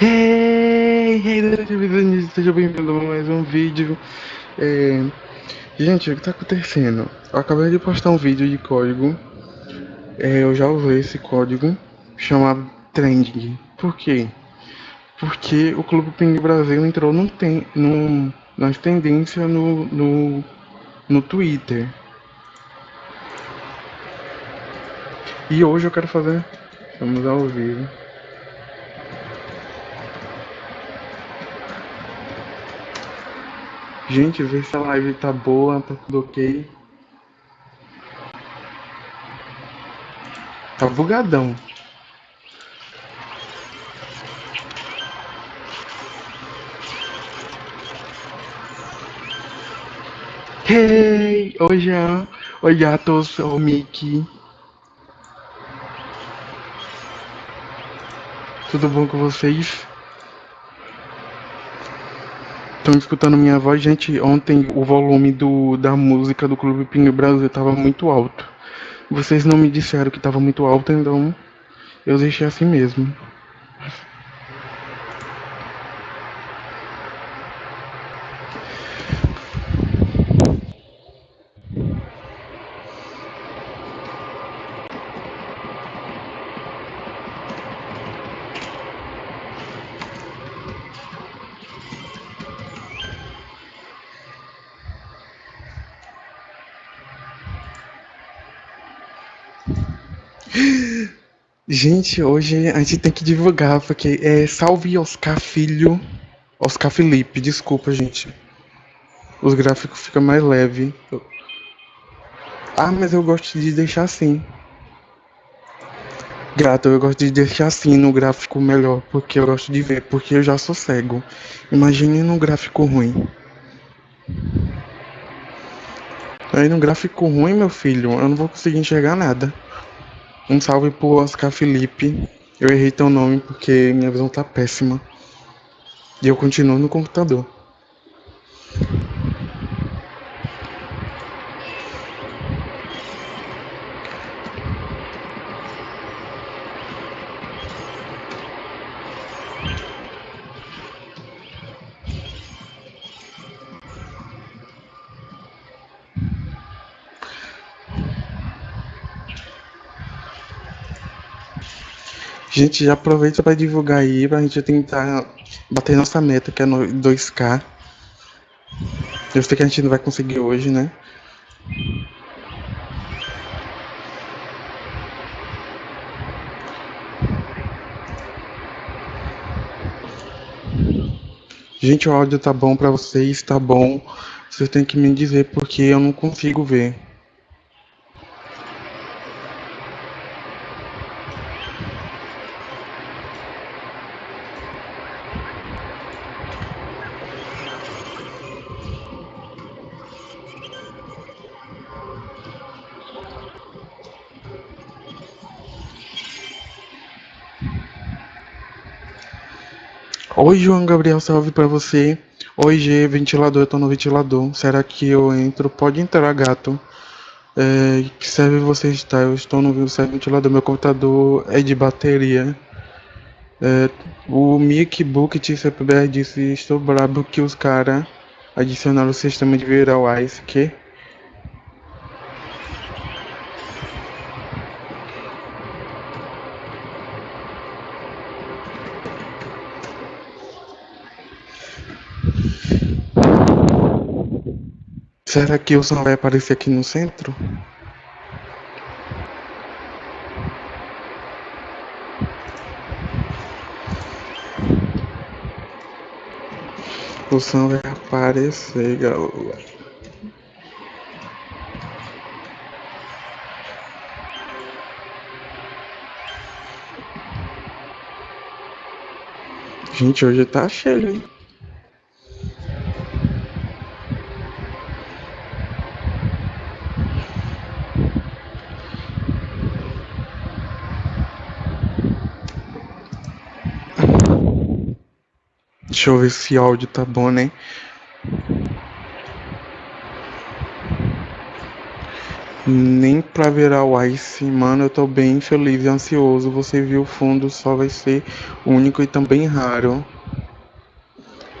Hey, hey, seja bem-vindo a mais um vídeo. É... Gente, o que tá acontecendo? Eu acabei de postar um vídeo de código. É, eu já usei esse código chamado Trending. Por quê? Porque o Clube Ping Brasil entrou no tem, no, nas tendências no, no, no Twitter. E hoje eu quero fazer. Vamos ao vivo. Gente, vê se a live tá boa, tá tudo ok. Tá bugadão. Hey! Oi, Jean. Oi, gatos. Oi, Mickey. Tudo bom com vocês? estão escutando minha voz, gente, ontem o volume do, da música do Clube Pingue Brasil estava muito alto. Vocês não me disseram que estava muito alto, então eu deixei assim mesmo. Gente, hoje a gente tem que divulgar, porque é Salve Oscar Filho. Oscar Felipe, desculpa, gente. Os gráficos ficam mais leve. Ah, mas eu gosto de deixar assim. Grato, eu gosto de deixar assim no gráfico melhor, porque eu gosto de ver, porque eu já sou cego. Imagine no gráfico ruim. Aí no gráfico ruim, meu filho, eu não vou conseguir enxergar nada. Um salve pro Oscar Felipe. Eu errei teu nome porque minha visão tá péssima. E eu continuo no computador. Gente, já aproveita para divulgar aí, pra gente tentar bater nossa meta, que é no 2K. Eu sei que a gente não vai conseguir hoje, né? Gente, o áudio tá bom para vocês, tá bom. Vocês têm que me dizer porque eu não consigo ver. João Gabriel, salve pra você. Oi, G, ventilador, eu tô no ventilador. Será que eu entro? Pode entrar, gato. É, que serve você está? Eu estou no ventilador. Meu computador é de bateria. É, o Mickey Book TCPBR disse: Estou brabo que os caras adicionaram o sistema de virar Ice. Que? Será que o som vai aparecer aqui no centro? O som vai aparecer, galera. Gente, hoje tá cheio, hein? Deixa eu ver se o áudio tá bom, né? Nem pra virar o Ice, mano, eu tô bem feliz e ansioso. Você viu o fundo, só vai ser único e também raro.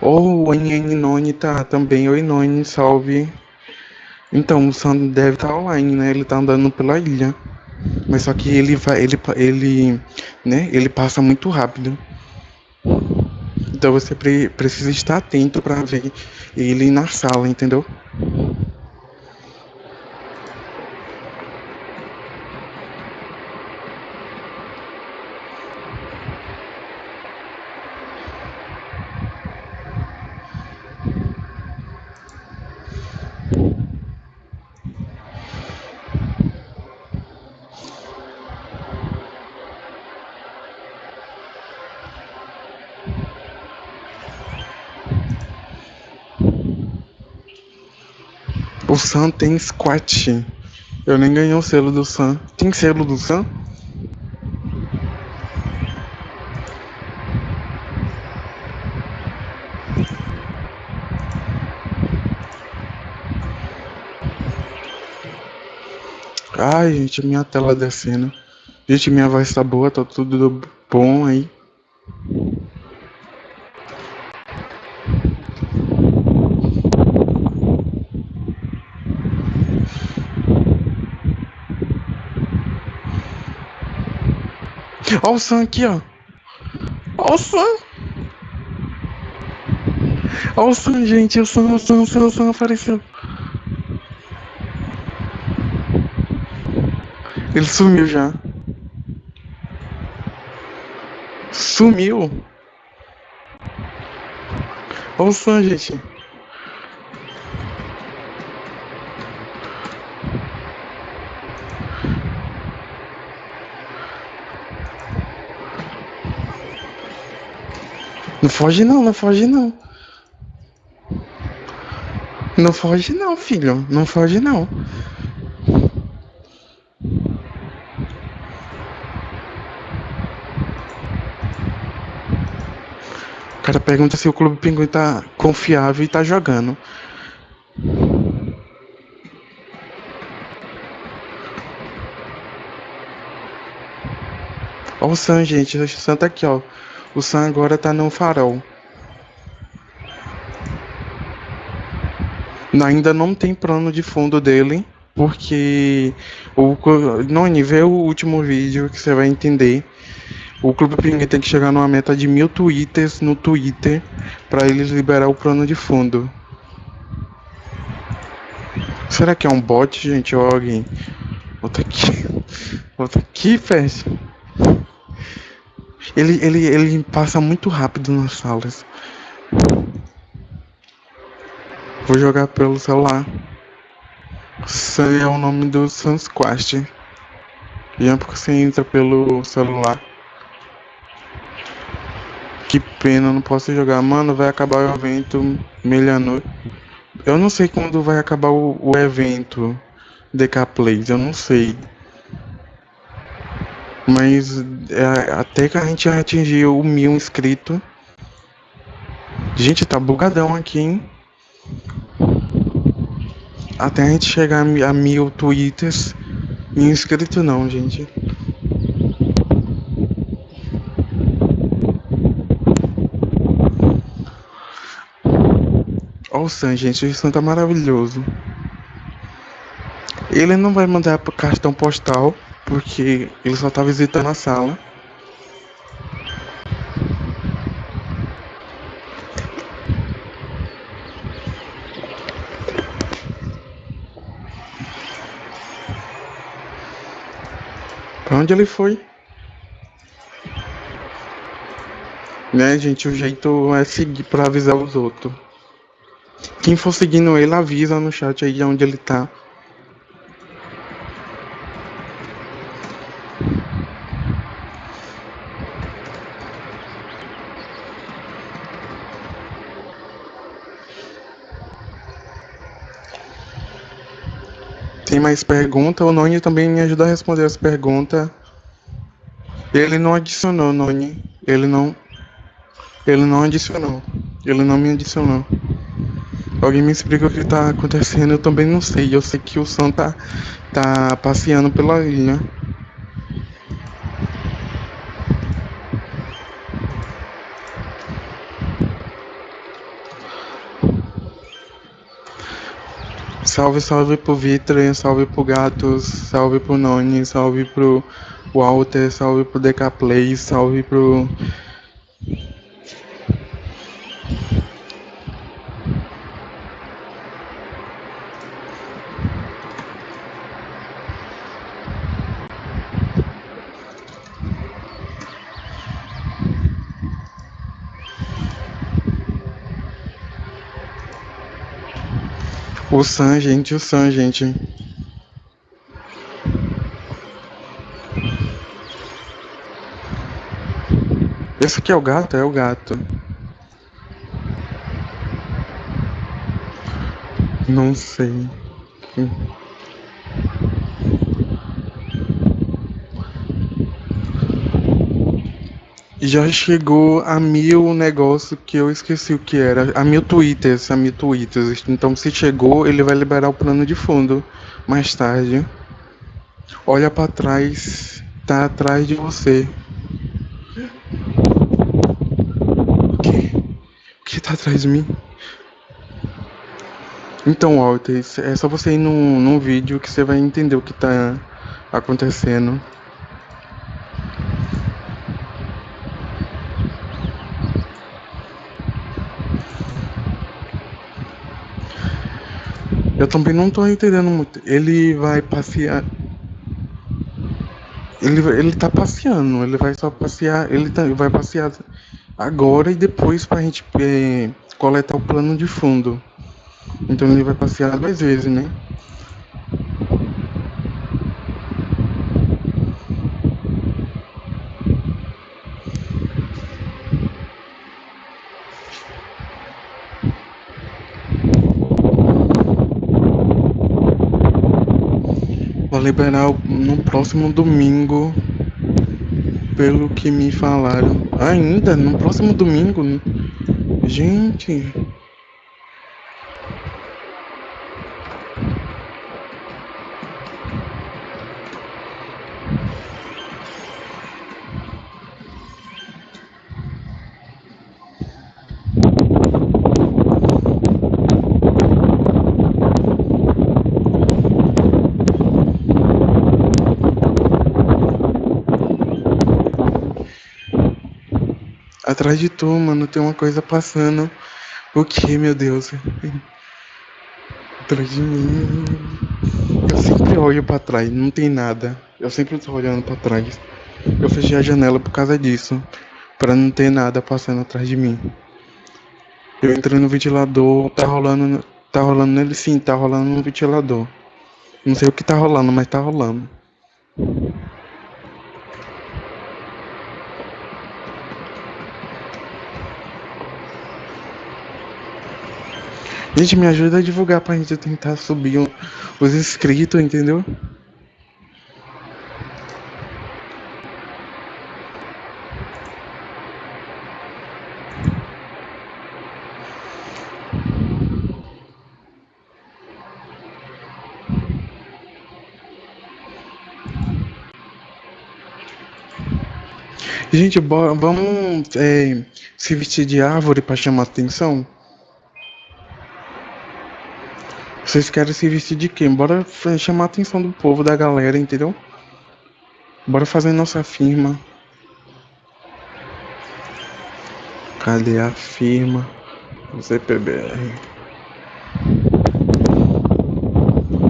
Oh, o Noni tá também. Oi, Noni, salve. Então, o Sam deve estar tá online, né? Ele tá andando pela ilha. Mas só que ele vai, ele, ele, né? Ele passa muito rápido. Então você pre precisa estar atento para ver ele na sala, entendeu? Sam tem squat. Eu nem ganhei o selo do Sam. Tem selo do Sam? Ai, gente, minha tela descendo. Gente, minha voz tá boa, tá tudo bom aí. Olha o Sam aqui, ó. Olha o Sam. Olha o Sam, gente. O Sam, o Sam, o Sam, o Sam apareceu. Ele sumiu já. Sumiu. Olha o Sam, gente. Não foge não, não foge não. Não foge não, filho. Não foge não. O cara pergunta se o Clube Pinguim tá confiável e tá jogando. Olha o Sam, gente. O Sam tá aqui, ó. O Sam agora tá no farol. Ainda não tem plano de fundo dele, porque o Noni, vê o último vídeo que você vai entender. O Clube Pinguim tem que chegar numa meta de mil twitters no Twitter para eles liberar o plano de fundo. Será que é um bot, gente, ou alguém? Volta aqui. Volta aqui, fecha. Ele, ele, ele passa muito rápido nas salas. Vou jogar pelo celular. Esse é o nome do Sunsquast. E é porque você entra pelo celular. Que pena, não posso jogar. Mano, vai acabar o evento meia-noite. Eu não sei quando vai acabar o, o evento DK Plays, eu não sei. Mas é, até que a gente atingiu o mil inscritos. Gente, tá bugadão aqui, hein? Até a gente chegar a mil twitters. Mil inscritos não, gente. Olha o Sam, gente. O Sam tá maravilhoso. Ele não vai mandar cartão postal porque ele só tá visitando a sala. Pra onde ele foi? Né, gente, o jeito é seguir pra avisar os outros. Quem for seguindo ele, avisa no chat aí onde ele tá. Tem mais pergunta? O Noni também me ajuda a responder as perguntas. Ele não adicionou, Noni. Ele não. Ele não adicionou. Ele não me adicionou. Alguém me explica o que tá acontecendo, eu também não sei. Eu sei que o Sam tá, tá passeando pela ilha. Salve, salve pro Vitor, salve pro Gatos, salve pro Noni, salve pro Walter, salve pro Decaplay, salve pro O Sam, gente, o Sam, gente. Esse aqui é o gato? É o gato. Não sei. Já chegou a mil negócio que eu esqueci o que era. A mil twitters, a mil twitters. Então se chegou, ele vai liberar o plano de fundo mais tarde. Olha para trás, tá atrás de você. O que? O que tá atrás de mim? Então, Walter, é só você ir num, num vídeo que você vai entender o que tá acontecendo. Eu também não tô entendendo muito. Ele vai passear. Ele, ele tá passeando, ele vai só passear. Ele tá, vai passear agora e depois pra gente é, coletar o plano de fundo. Então ele vai passear duas vezes, né? Liberar no próximo domingo, pelo que me falaram. Ainda no próximo domingo? Gente. Atrás de tu, mano, tem uma coisa passando. O que, meu Deus? Atrás de mim. Eu sempre olho pra trás, não tem nada. Eu sempre tô olhando pra trás. Eu fechei a janela por causa disso. Pra não ter nada passando atrás de mim. Eu entrei no ventilador, tá rolando. Tá rolando nele sim, tá rolando no ventilador. Não sei o que tá rolando, mas tá rolando. Gente, me ajuda a divulgar pra gente tentar subir os inscritos, entendeu? Gente, bora, vamos é, se vestir de árvore para chamar atenção? Vocês querem se vestir de quem? Bora chamar a atenção do povo, da galera, entendeu? Bora fazer nossa firma. Cadê a firma? ZPBR.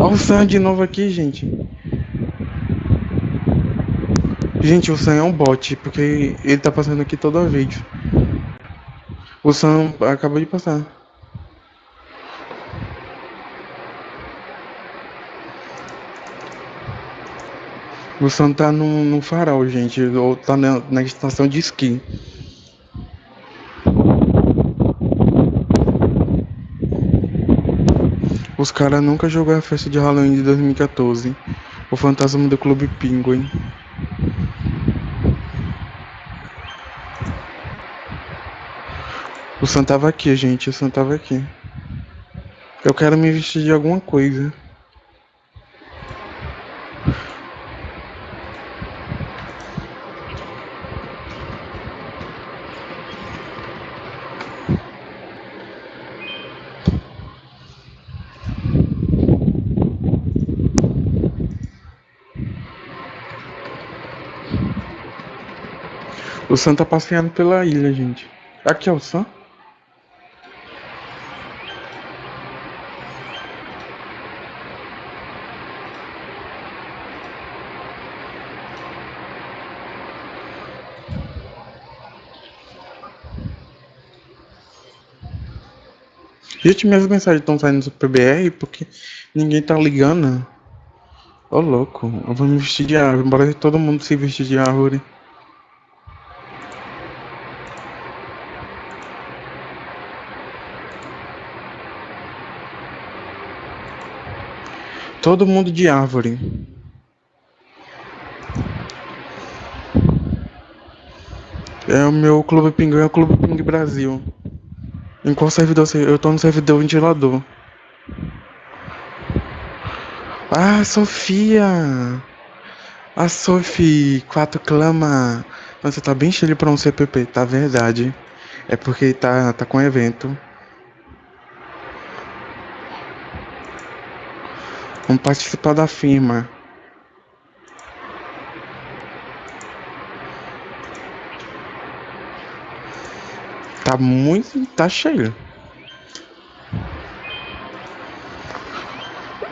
Olha o Sam de novo aqui, gente. Gente, o Sam é um bot, porque ele tá passando aqui toda vez. O Sam acabou de passar. O Sam tá no, no farol, gente. Ou tá na, na estação de esqui. Os caras nunca jogaram a festa de Halloween de 2014. O fantasma do Clube Penguin. O Sam tava aqui, gente. O Sam tava aqui. Eu quero me vestir de alguma coisa. Sam tá passeando pela ilha, gente. Aqui é o Sam? Gente, minhas mensagens estão saindo do PBR porque ninguém tá ligando. Ô louco, eu vou me vestir de árvore, embora todo mundo se vestir de árvore. Todo mundo de árvore. É o meu Clube Pinguim, é o Clube Ping Brasil. Em qual servidor. Eu tô no servidor ventilador. Ah, Sofia! A Sophie 4 clama. Nossa, tá bem cheio pra um CPP, tá verdade. É porque tá, tá com evento. Vamos participar da firma. Tá muito. tá cheio.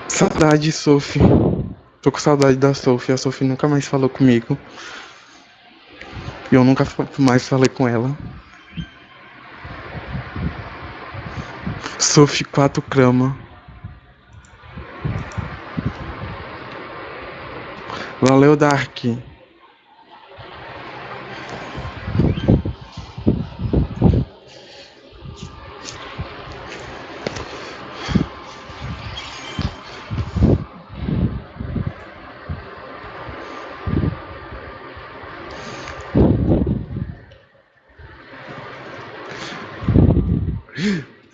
Saudade, Sophie. Tô com saudade da Sophie. A Sophie nunca mais falou comigo. E eu nunca mais falei com ela. Sophie 4 crama. Valeu, Dark.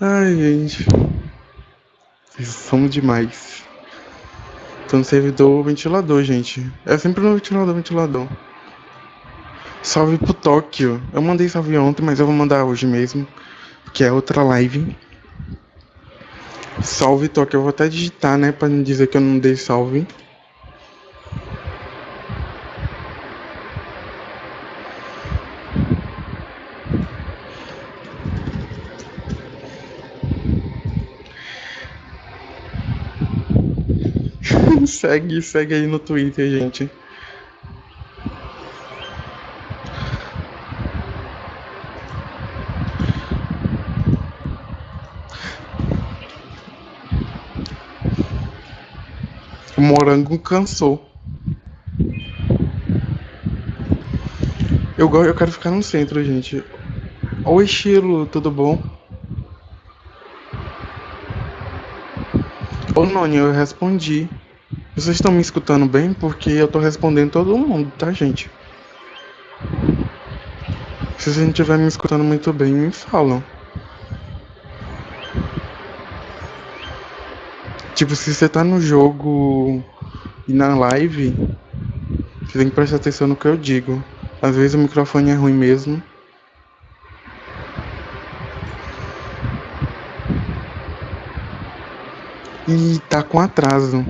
Ai, gente. Vocês são demais. Tô no servidor ventilador, gente. É sempre no ventilador, ventilador. Salve pro Tóquio. Eu mandei salve ontem, mas eu vou mandar hoje mesmo. Que é outra live. Salve Tóquio. Eu vou até digitar, né? Pra não dizer que eu não dei salve. Segue, segue aí no Twitter, gente. O morango cansou. Eu, eu quero ficar no centro, gente. Oi, estilo, tudo bom? Ô, Noni, eu respondi. Vocês estão me escutando bem? Porque eu tô respondendo todo mundo, tá, gente? Se vocês não estiver me escutando muito bem, me falam. Tipo, se você tá no jogo e na live, você tem que prestar atenção no que eu digo. Às vezes o microfone é ruim mesmo. E tá com atraso.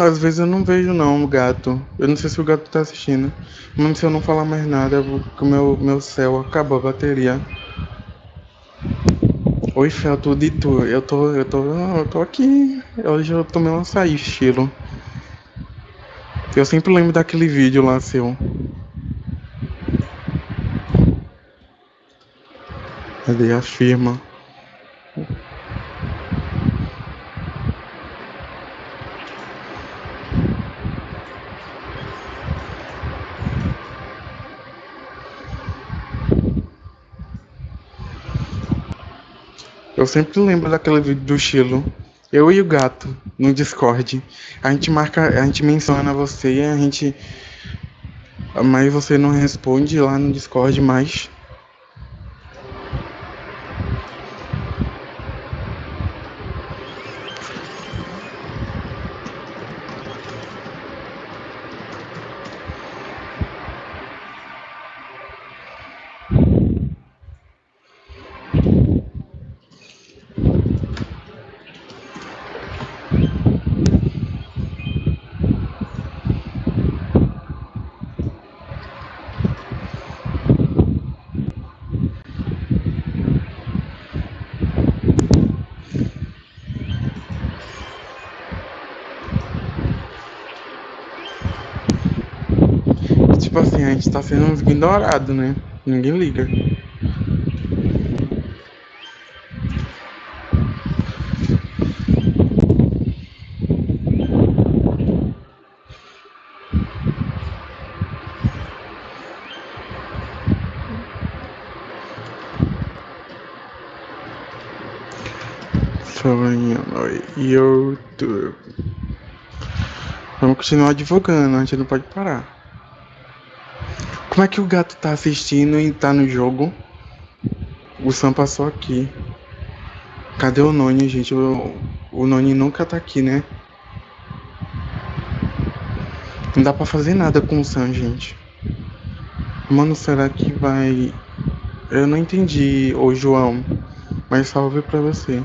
Às vezes eu não vejo não o gato. Eu não sei se o gato tá assistindo. Mas se eu não falar mais nada, porque o meu, meu céu acabou a bateria. Oi, Fel, tudo e tu? Eu tô. Eu tô. Eu tô aqui. Hoje eu tomei um açaí estilo. Eu sempre lembro daquele vídeo lá seu. Cadê a firma? Eu sempre lembro daquele vídeo do Chilo. Eu e o gato no Discord. A gente marca, a gente menciona você e a gente. Mas você não responde lá no Discord mais. Tipo assim, a gente tá sendo ignorado, né? Ninguém liga. Sonho no YouTube. Vamos continuar divulgando, a gente não pode parar. Como é que o gato tá assistindo e tá no jogo? O Sam passou aqui. Cadê o Noni, gente? O, o Noni nunca tá aqui, né? Não dá pra fazer nada com o Sam, gente. Mano, será que vai. Eu não entendi, ô João. Mas salve pra você.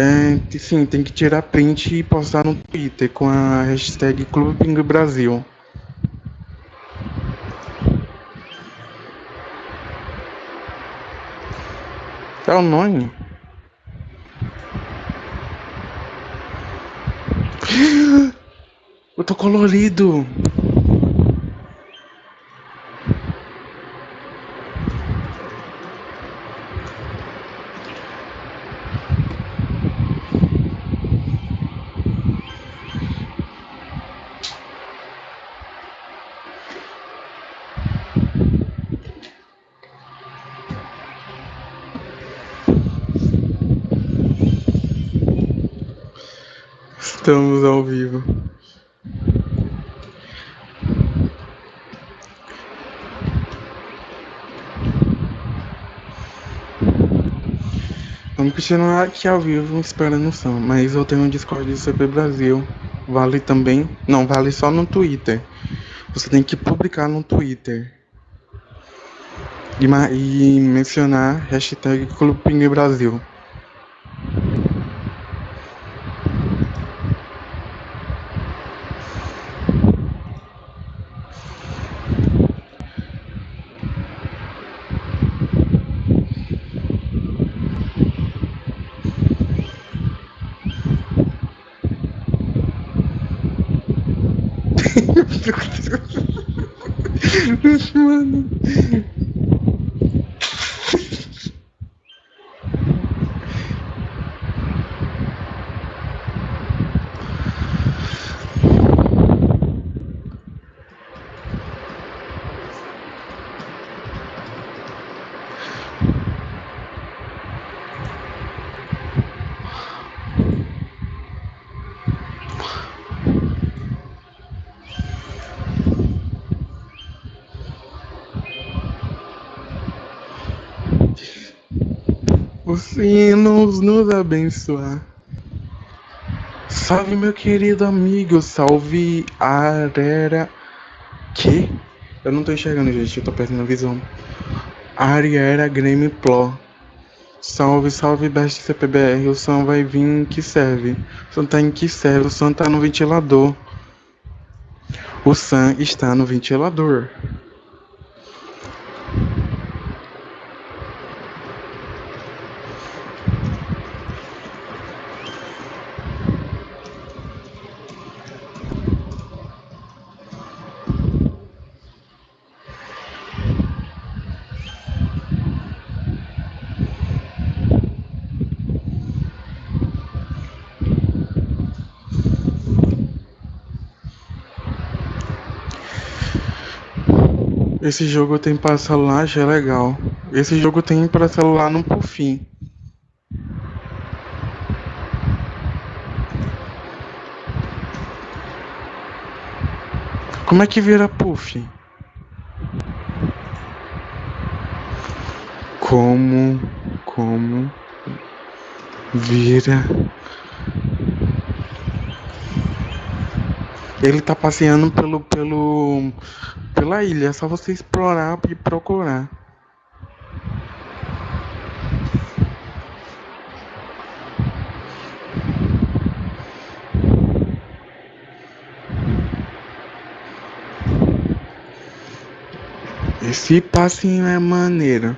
É, sim, tem que tirar print e postar no Twitter com a hashtag Clube Pingue Brasil. É o nome? Eu tô colorido. Estamos ao vivo. Vamos continuar aqui ao vivo esperando o som, mas eu tenho um Discord do CP Brasil. Vale também. Não, vale só no Twitter. Você tem que publicar no Twitter. E, e mencionar hashtag Clube Brasil. Mano. Os sinos nos abençoar. Salve, meu querido amigo. Salve, Arera. Que? Eu não tô enxergando, gente. Eu tô perdendo a visão. Ariera Game Pro. Salve, salve, Best CPBR. O som vai vir em que serve? O som tá em que serve? O som tá no ventilador. O Sam está no ventilador. Esse jogo tem para celular, já é legal. Esse jogo tem para celular no Puffin. Como é que vira Puff? Como, como vira Ele tá passeando pelo, pelo, pela ilha, é só você explorar e procurar. Esse passinho é maneiro.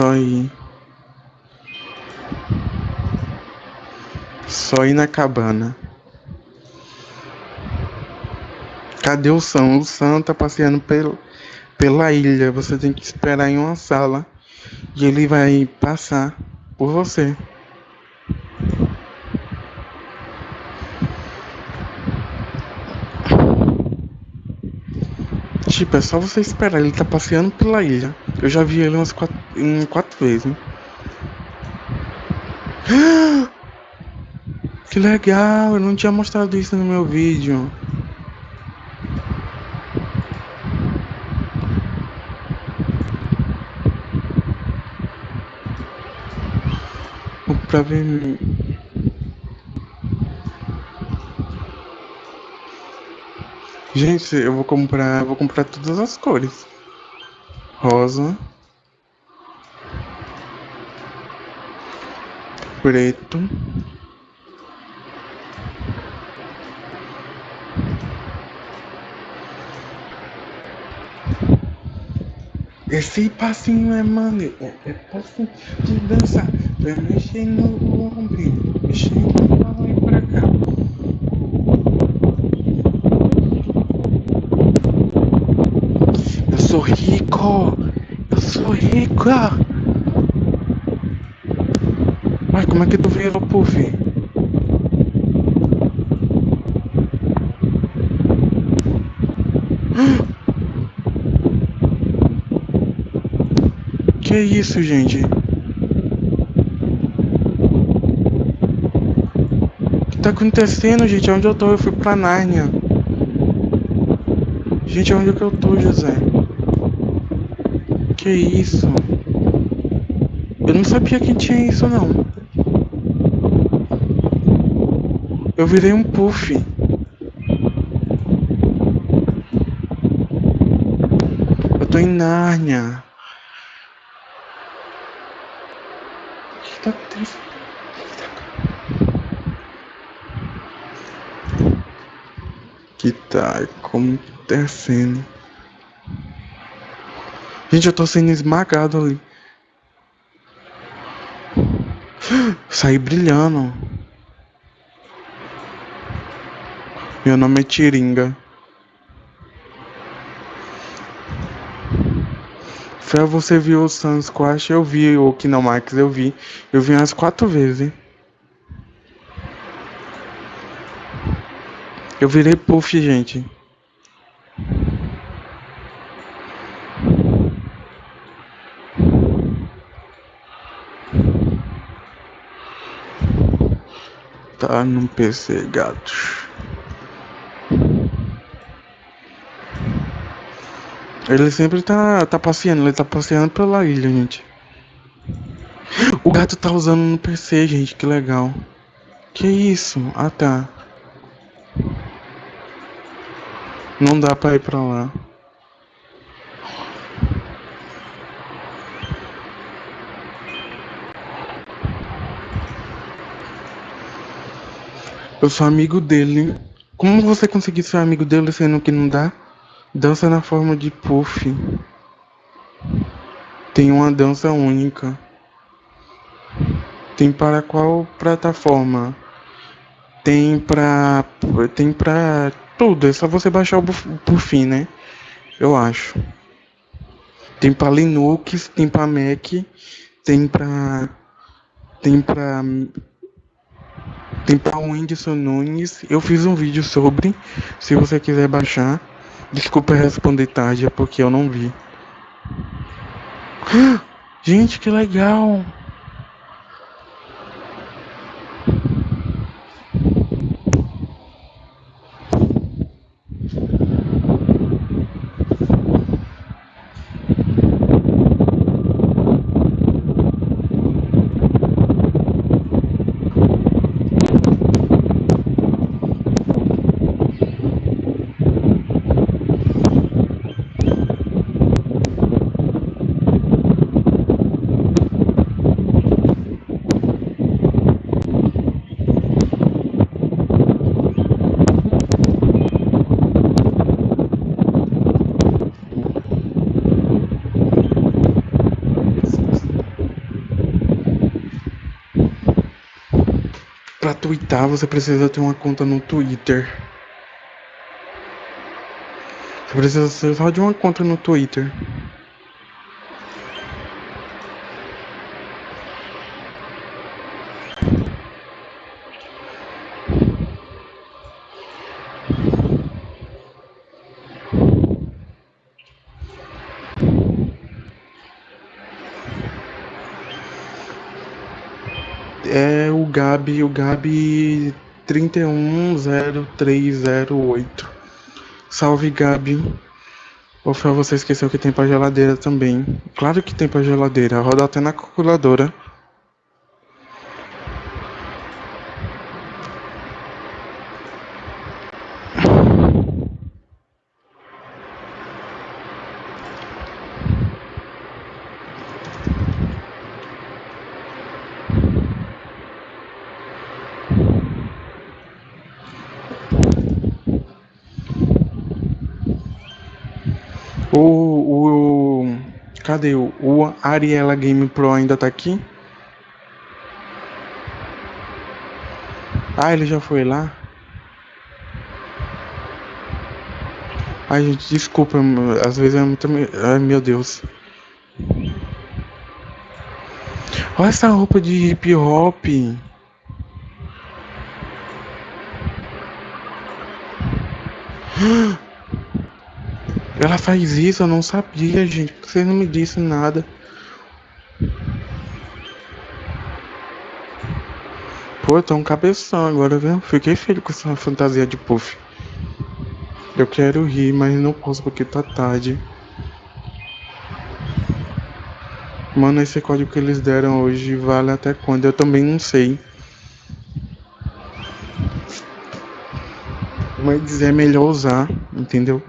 Só ir. Só ir na cabana. Cadê o Sam? O Sam tá passeando pelo, pela ilha. Você tem que esperar em uma sala. E ele vai passar por você. Tipo, é só você esperar. Ele tá passeando pela ilha. Eu já vi ele umas quatro, em quatro vezes. Que legal, eu não tinha mostrado isso no meu vídeo. Pra ver. Gente, eu vou comprar, vou comprar todas as cores. Rosa, preto, Esse passinho é maneiro, é, é passinho de dançar, vai mexendo no ombro, mexendo pra lá e pra cá. Eu sou rico, eu sou rica. Mas como é que tu virou puff? Que isso, gente? O que tá acontecendo, gente? Onde eu tô? Eu fui pra Nárnia. Gente, onde é que eu tô, José? Que isso? Eu não sabia que tinha isso, não. Eu virei um puff. Eu tô em Nárnia. O que tá acontecendo? que tá acontecendo? Gente, eu tô sendo esmagado ali. Saí brilhando. Meu nome é Tiringa. Fé, você viu o Sun Squash? Eu vi o Kinemax, eu vi. Eu vi umas quatro vezes. Eu virei puff, gente. Tá no PC, gatos. Ele sempre tá, tá passeando, ele tá passeando pela ilha, gente. O gato tá usando no PC, gente, que legal. Que isso? Ah, tá. Não dá pra ir pra lá. Eu sou amigo dele. Como você conseguiu ser amigo dele sendo que não dá? Dança na forma de puff. Tem uma dança única. Tem para qual plataforma? Tem pra. Tem pra tudo. É só você baixar o Puff, né? Eu acho. Tem pra Linux, tem pra Mac, tem pra tem pra. Pra Whindersson Nunes. Eu fiz um vídeo sobre. Se você quiser baixar. Desculpa responder tarde, é porque eu não vi. Gente, que legal! Pra twittar, você precisa ter uma conta no Twitter. Você precisa só de uma conta no Twitter. É o Gabi, o Gabi 310308. Salve Gabi. Ou foi você esqueceu que tem pra geladeira também. Claro que tem pra geladeira, roda até na calculadora. O, o. Cadê o, o Ariela Game Pro ainda tá aqui? Ah, ele já foi lá? Ai, gente, desculpa, às vezes é muito. Ai, meu Deus. Olha essa roupa de hip hop. Ela faz isso, eu não sabia, gente. Por que você não me disse nada? Pô, tô um cabeção agora, viu? Fiquei feliz com essa fantasia de puff. Eu quero rir, mas não posso porque tá tarde. Mano, esse código que eles deram hoje vale até quando? Eu também não sei. Mas é melhor usar, entendeu?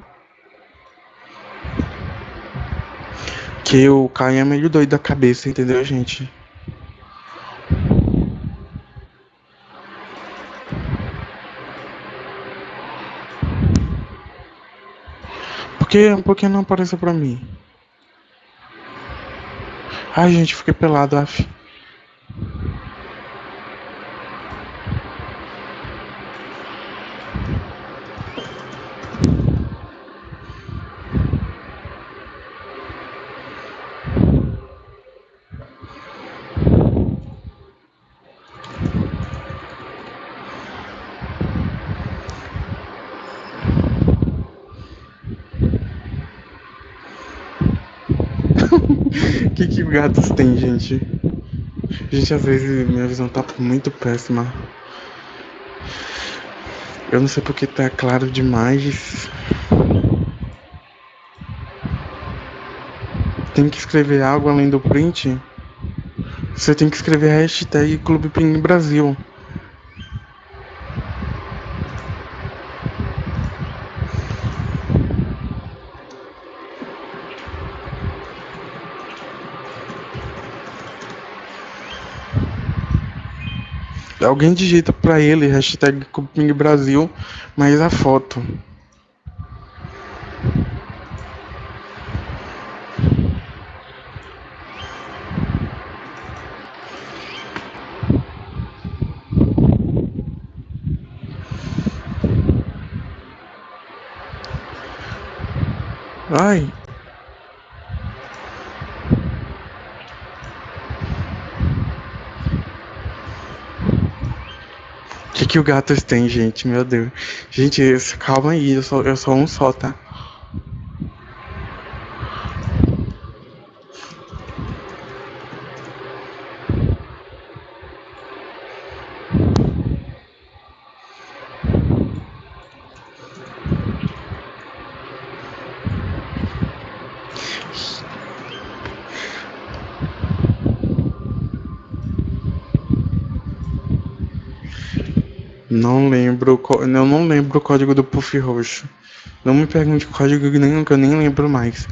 Que o Caio é meio doido da cabeça, entendeu, gente? Por que, por que não apareceu pra mim? Ai, gente, fiquei pelado, af. Que que gatos tem, gente? Gente, às vezes minha visão tá muito péssima. Eu não sei porque tá claro demais. Tem que escrever algo além do print? Você tem que escrever hashtag Clube Ping Brasil. Alguém digita pra ele hashtag Cupim Brasil, mas a foto. Ai. Que o gatos têm, gente? Meu Deus. Gente, calma aí, eu sou, eu sou um só, tá? Não lembro, eu não lembro o código do Puff Roxo. Não me pergunte o código nenhum que eu nem lembro mais.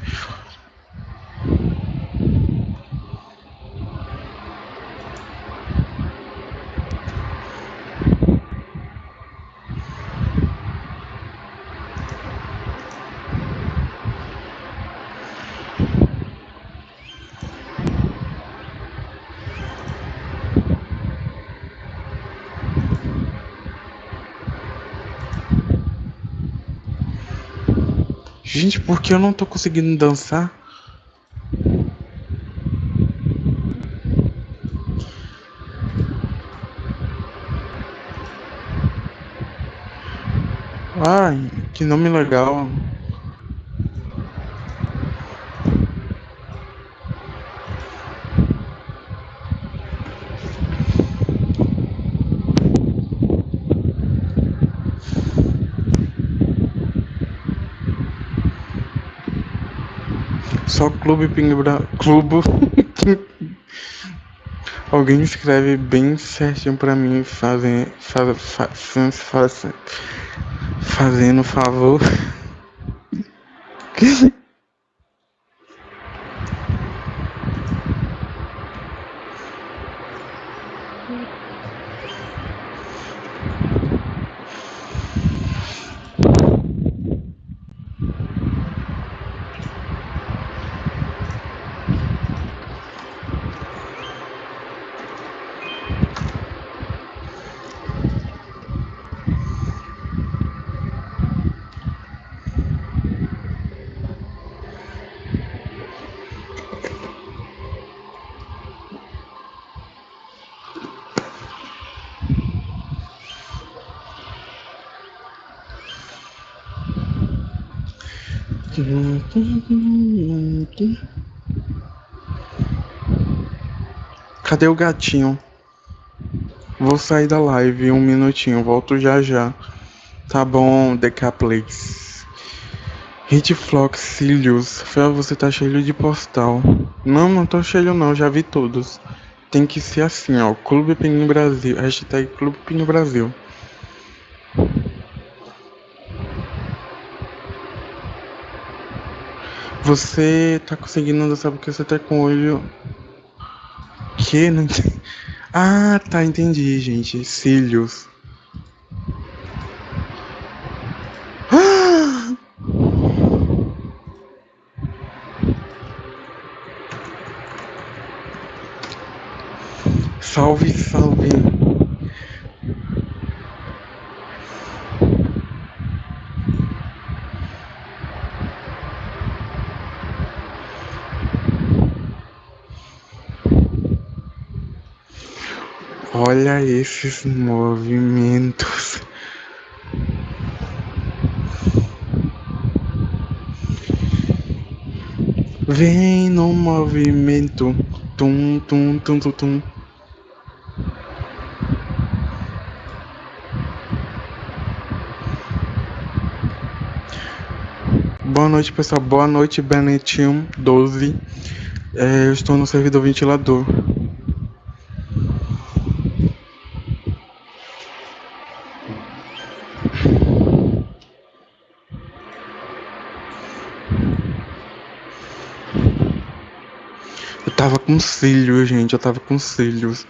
Gente, por que eu não tô conseguindo dançar? Ai, que nome legal. Só Clube Pinga Clube. Alguém escreve bem certinho pra mim, fazem, faz, faz, faz, fazendo favor. Cadê o gatinho? Vou sair da live um minutinho, volto já já. Tá bom, Decaplex. Hitflox Cílios. Fel, você tá cheio de postal. Não, não tô cheio não, já vi todos. Tem que ser assim, ó. Clube Pinho Brasil. Hashtag Clube Pinho Brasil. Você tá conseguindo dançar porque você tá com o olho. Que? Não entendi. Ah, tá, entendi, gente. Cílios. Salve. Olha esses movimentos. Vem no movimento. Tum, tum, tum, tum, tum. Boa noite, pessoal. Boa noite, Benetinho 12. É, eu estou no servidor ventilador. tava com cílios, gente. Eu tava com cílios.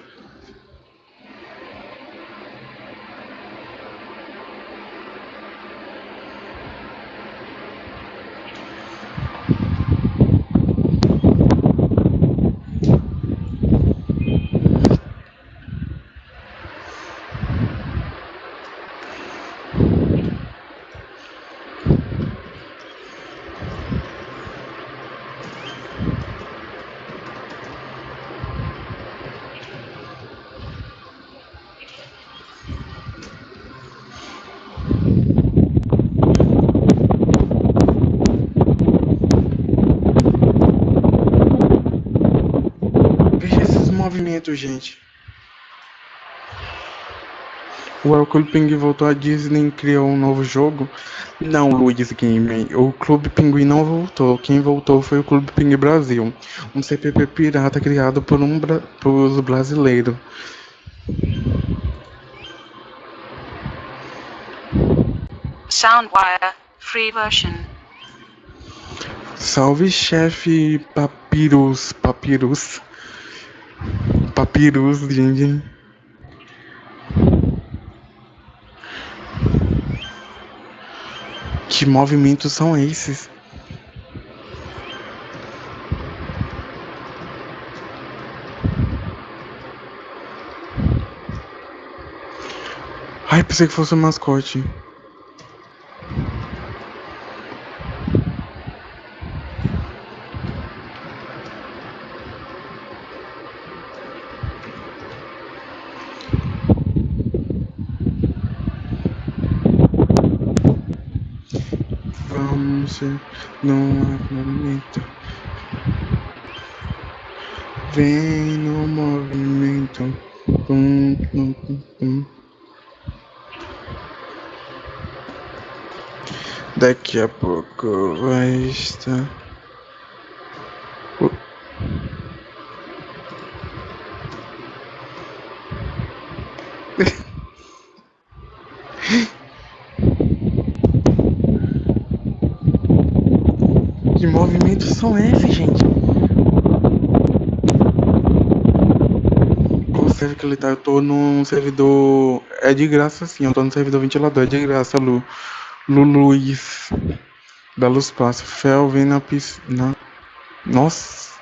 Clube Pinguim voltou a Disney criou um novo jogo? Não, Luiz Game. O Clube Pinguim não voltou. Quem voltou foi o Clube Pinguim Brasil, um CPP pirata criado por um bra por brasileiros. Soundwire Free Version. Salve, chefe Papyrus, Papyrus. Papyrus, gente. Que movimentos são esses? Ai, pensei que fosse um mascote. Vamos, não há movimento. Vem no movimento. Tum, tum, tum, tum. Daqui a pouco vai estar. Uh. Que são esses, gente? Qual server que ele tá? Eu tô num servidor. É de graça sim, eu tô no servidor ventilador, é de graça, Lu. Lu Luiz. Da Luz Passa. Fel vem na piscina. Nossa.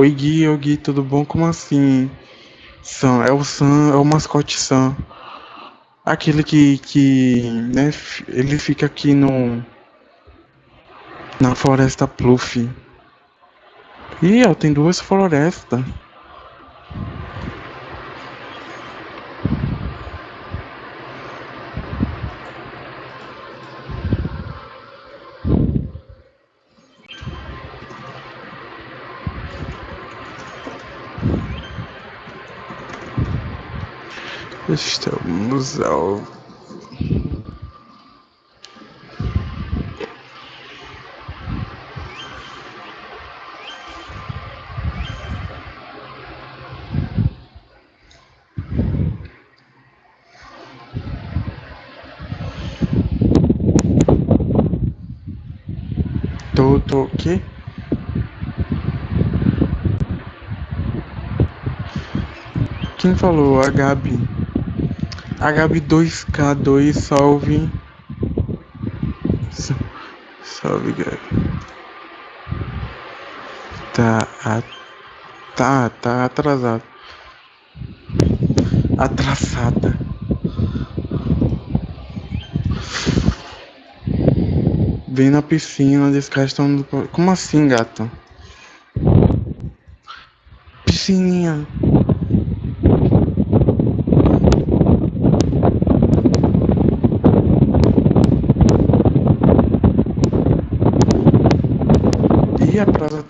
Oi Gui, oi Gui, tudo bom? Como assim? Sam, é o Sam, é o mascote Sam. Aquele que, que, né, ele fica aqui no, na floresta Pluff. Ih, ó, tem duas florestas. Estamos ao Tô, o quê? Quem falou? A Gabi. A Gabi 2K2, salve. Sa- Salve, Gabi. Tá, a- tá, tá atrasado. Atrasada. Vem na piscina, descastam do... Como assim, gato? Piscininha.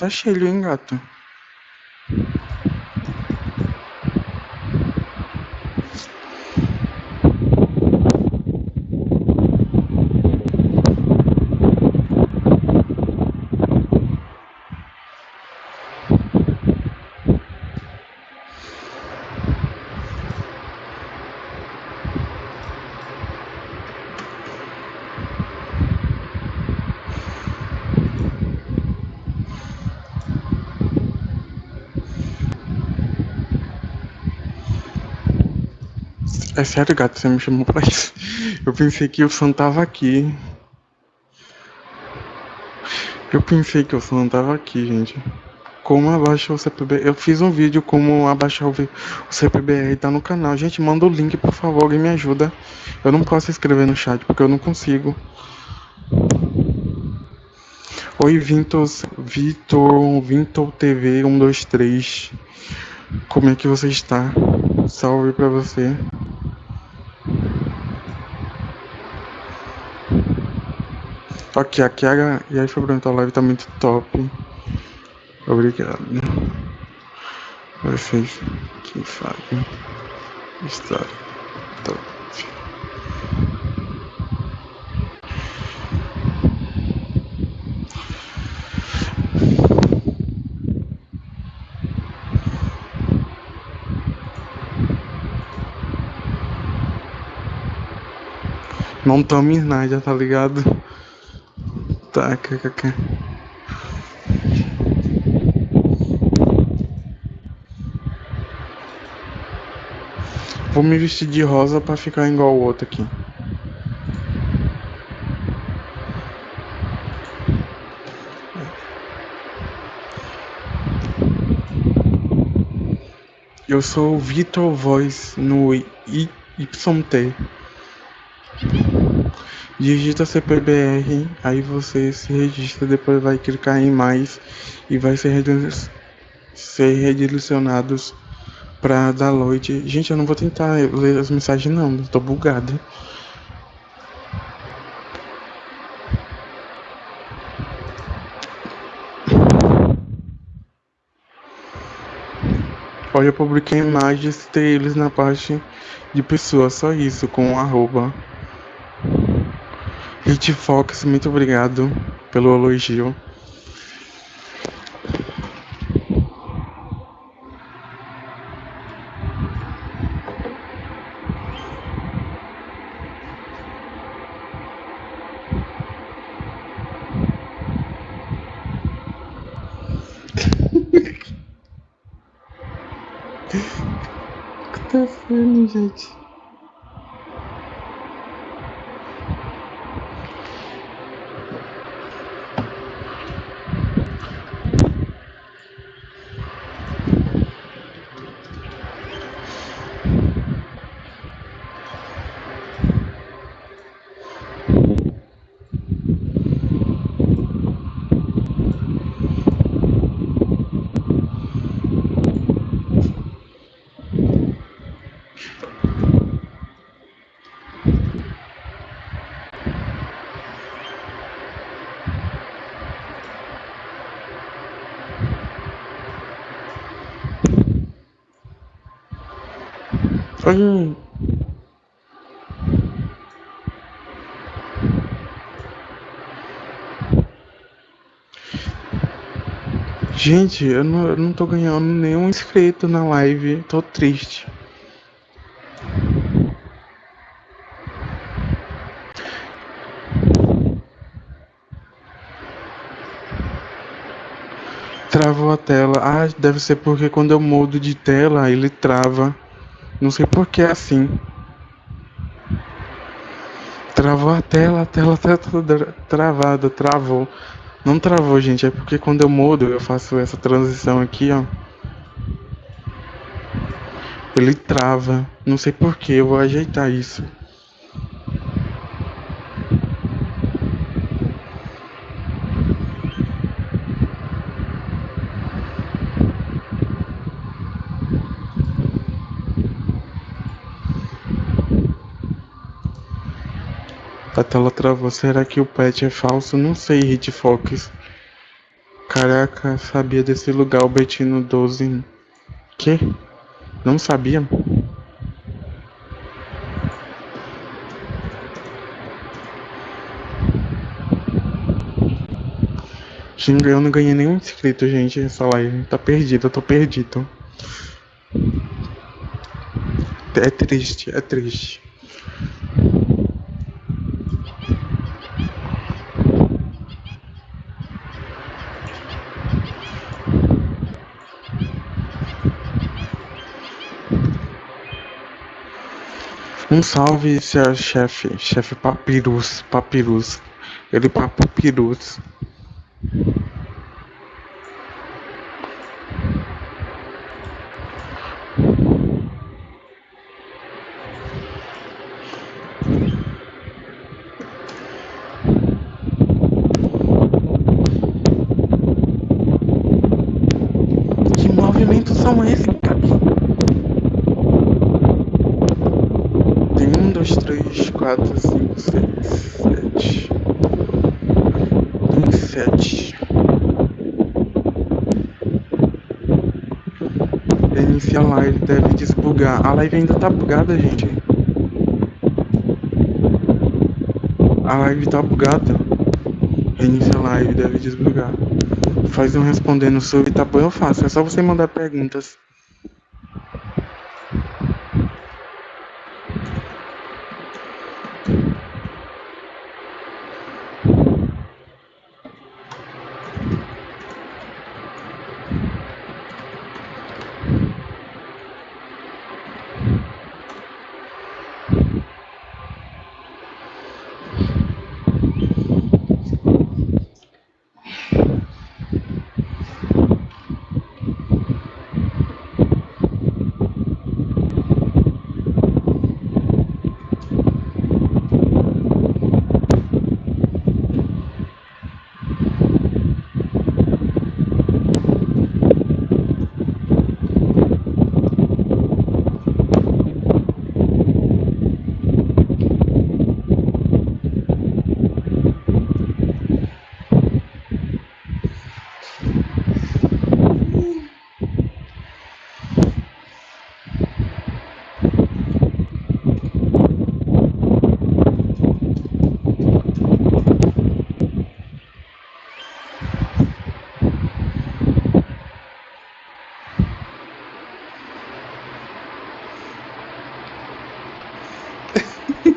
Tá cheia, hein, gato? É sério, gato, você me chamou pra isso. Eu pensei que o som tava aqui. Eu pensei que o som tava aqui, gente. Como abaixar o CPB? Eu fiz um vídeo como abaixar o CPBR, tá no canal. Gente, manda o link, por favor, alguém me ajuda. Eu não posso escrever no chat porque eu não consigo. Oi, Vintos, Vitor, Vintor TV 123. Como é que você está? Salve pra você. Aqui a... E aí, Fabrício, a live tá muito top. Obrigado. Vocês que fazem estar top. Não tome nada, tá ligado? Tá, kkk. Vou me vestir de rosa pra ficar igual o outro aqui. Eu sou o Vitor Voice no YT. Digita CPBR, aí você se registra, depois vai clicar em mais e vai ser, ser redirecionados para download. Gente, eu não vou tentar ler as mensagens não, tô bugado. Olha, eu publiquei imagens, ter eles na parte de pessoas, só isso, com arroba. Hit Fox, muito obrigado pelo elogio. O que tá sendo, gente? Hum. Gente, eu não, eu não tô ganhando nenhum inscrito na live, tô triste. Travou a tela. Ah, deve ser porque quando eu mudo de tela, ele trava. Não sei por que é assim. Travou a tela, a tela tá toda travada, travou. Não travou, gente, é porque quando eu mudo, eu faço essa transição aqui, ó. Ele trava. Não sei por que, eu vou ajeitar isso. Tela travou. Será que o pet é falso? Não sei, Hitfox. Caraca, sabia desse lugar, o Betino 12. Que? Não sabia? Eu não ganhei nenhum inscrito, gente, essa live. Tá perdida, eu tô perdido. É triste, é triste. Um salve, seu chefe, chefe Papirus, Papirus. Ele Papirus. Que movimentos são esses? dois, três, quatro, cinco, seis, sete. 17. Inicia a live, deve desbugar. A live ainda tá bugada, gente. A live tá bugada. Inicia a live, deve desbugar. Faz um respondendo sobre, bom, eu faço. É só você mandar perguntas.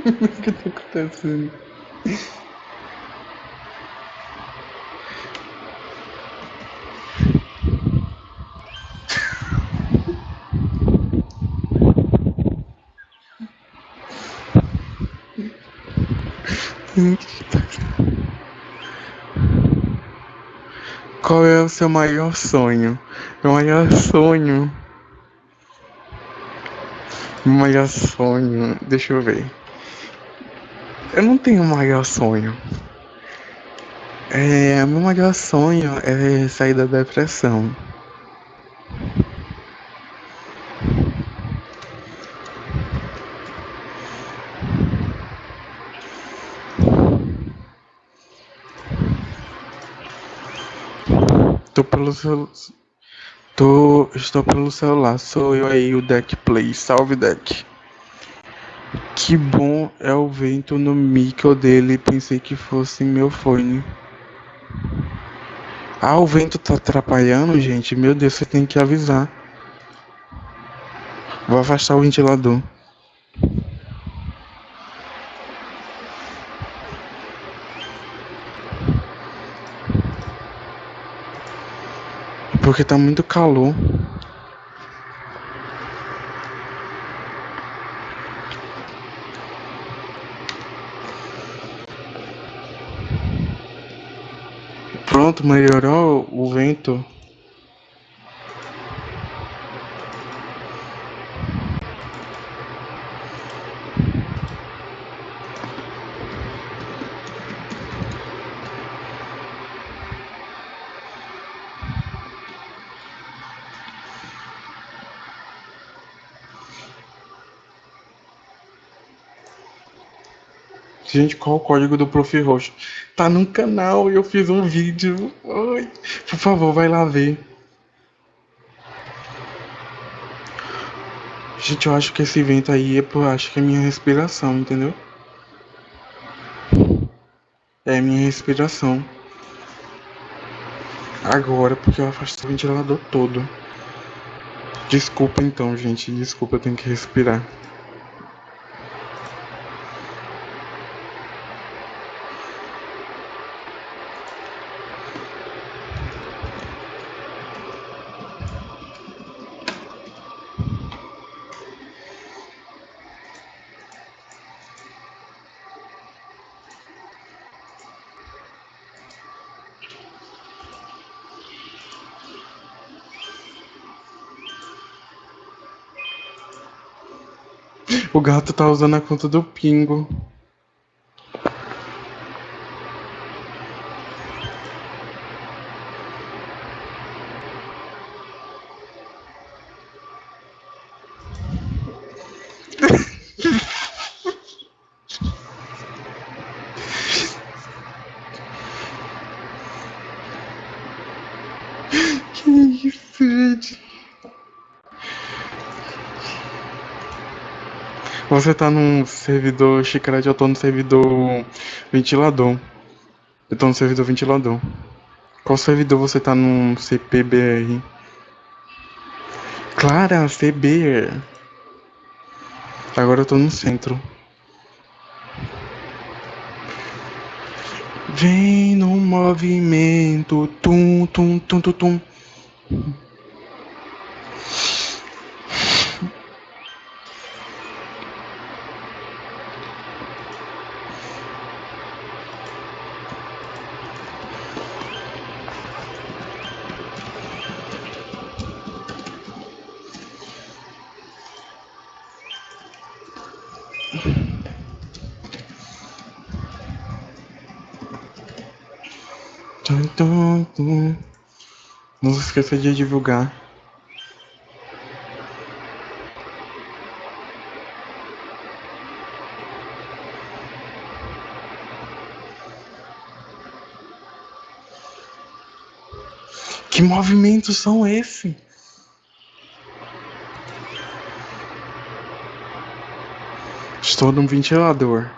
O que tá acontecendo? Qual é o seu maior sonho? Meu maior sonho. Meu maior sonho. Deixa eu ver. Eu não tenho maior sonho. É, meu maior sonho é sair da depressão. Tô pelo celular. Tô, estou pelo celular. Sou eu aí, o Deck Play. Salve, Deck. Que bom é o vento no micro dele. Pensei que fosse meu fone. Ah, o vento tá atrapalhando, gente. Meu Deus, você tem que avisar. Vou afastar o ventilador. Porque tá muito calor. Melhorou o vento. Gente, qual o código do Prof. Roxo? Tá no canal e eu fiz um vídeo. Ai, por favor, vai lá ver. Gente, eu acho que esse vento aí é por, acho que é minha respiração, entendeu? É minha respiração. Agora, porque eu afastei o ventilador todo. Desculpa então, gente. Desculpa, eu tenho que respirar. O gato tá usando a conta do Pingo. Você tá num servidor chiclete, eu tô no servidor ventilador. Eu tô no servidor ventilador. Qual servidor você tá no CPBR? Clara, CB. Agora eu tô no centro. Vem no movimento, tum, tum, tum, tum. Tum, esqueça de divulgar. Que movimentos são esses? Estou num ventilador.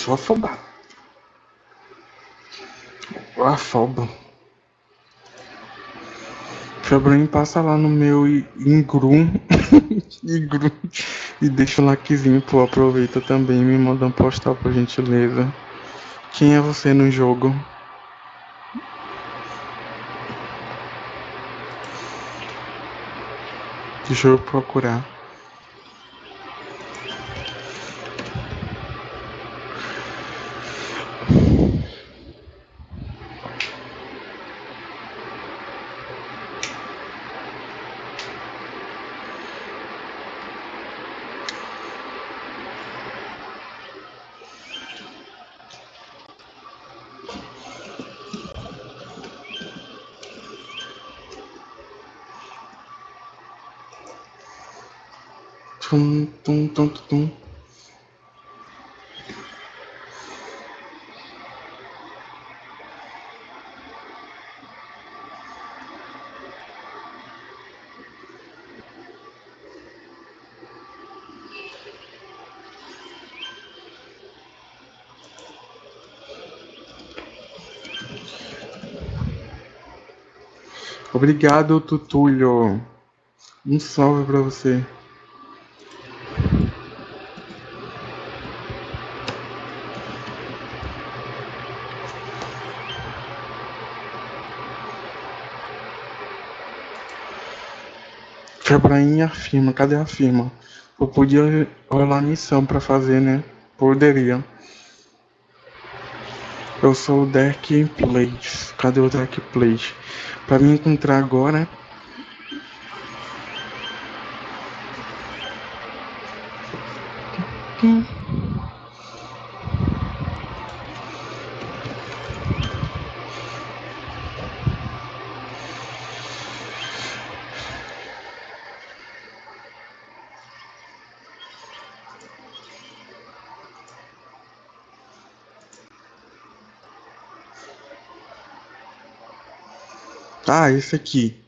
Sou afobado. Afoba. Febrinho passa lá no meu Ingrum. Ingrum. E deixa um likezinho, pô. Aproveita também me manda um postal por gentileza. Quem é você no jogo? Deixa eu procurar. Tum, tum, tum, tum, tum. Obrigado, Tutulho. Um salve pra você. Febraim afirma, cadê a firma? Eu podia rolar missão pra fazer, né? Poderia. Eu sou o Derek Place. Cadê o Derek Place? Pra me encontrar agora. Hum. Ah, esse aqui.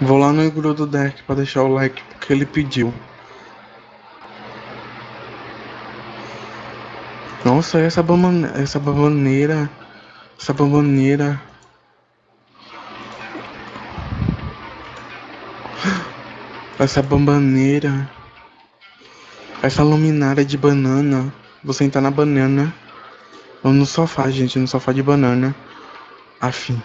Vou lá no grupo do Derek pra deixar o like porque ele pediu. Nossa, essa bamane... essa bambaneira. Essa bambaneira. Essa bambaneira. Essa luminária de banana. Vou sentar na banana. Ou no sofá, gente, no sofá de banana. Afim.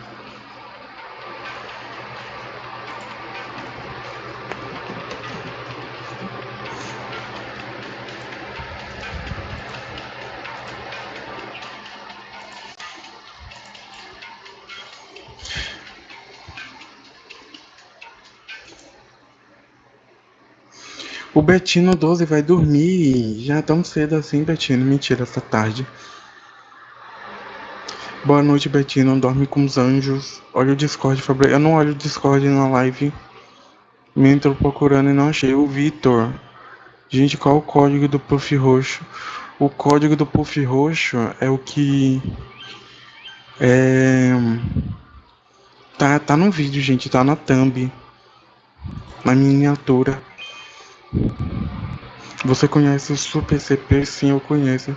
Betino 12 vai dormir. Já tão cedo assim, Betino. Mentira, essa tarde. Boa noite, Betino. Dorme com os anjos. Olha o Discord, Fabrício. Eu não olho o Discord na live. Me entrou procurando e não achei. O Vitor. Gente, qual o código do Puff Roxo? O código do Puff Roxo é o que. É. Tá, tá no vídeo, gente. Tá na thumb. Na miniatura. Você conhece o Super CP? Sim, eu conheço.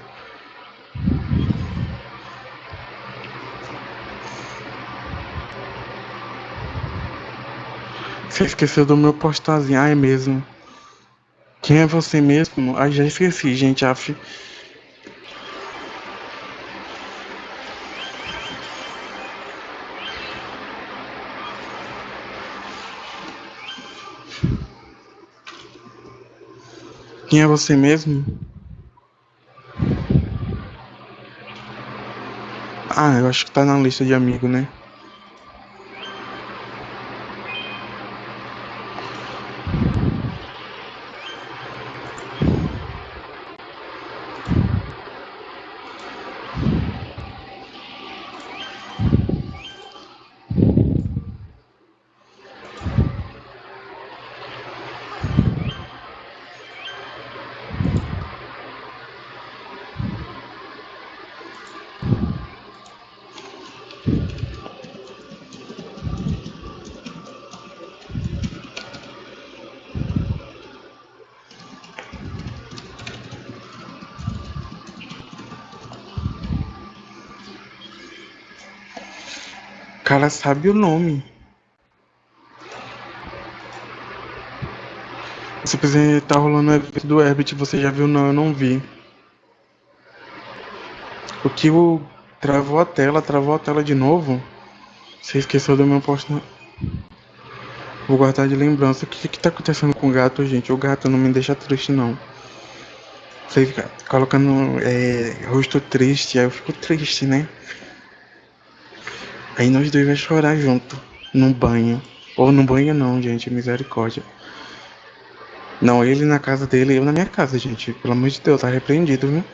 Você esqueceu do meu postarzinho? Ah, é mesmo. Quem é você mesmo? Ah, já esqueci, gente. Af... Quem é você mesmo? Ah, eu acho que tá na lista de amigo, né? Cara sabe o nome. Quiser tá rolando o evento do Herbert, você já viu? Não, eu não vi. O que o travou a tela, travou a tela de novo. Você esqueceu do meu posto. Vou guardar de lembrança. O que que tá acontecendo com o gato, gente? O gato não me deixa triste, não. Você fica colocando é, rosto triste, aí eu fico triste, né? Aí nós dois vai chorar junto, no banho. Ou no banho não, gente, misericórdia. Não, ele na casa dele, eu na minha casa, gente. Pelo amor de Deus, tá repreendido, viu?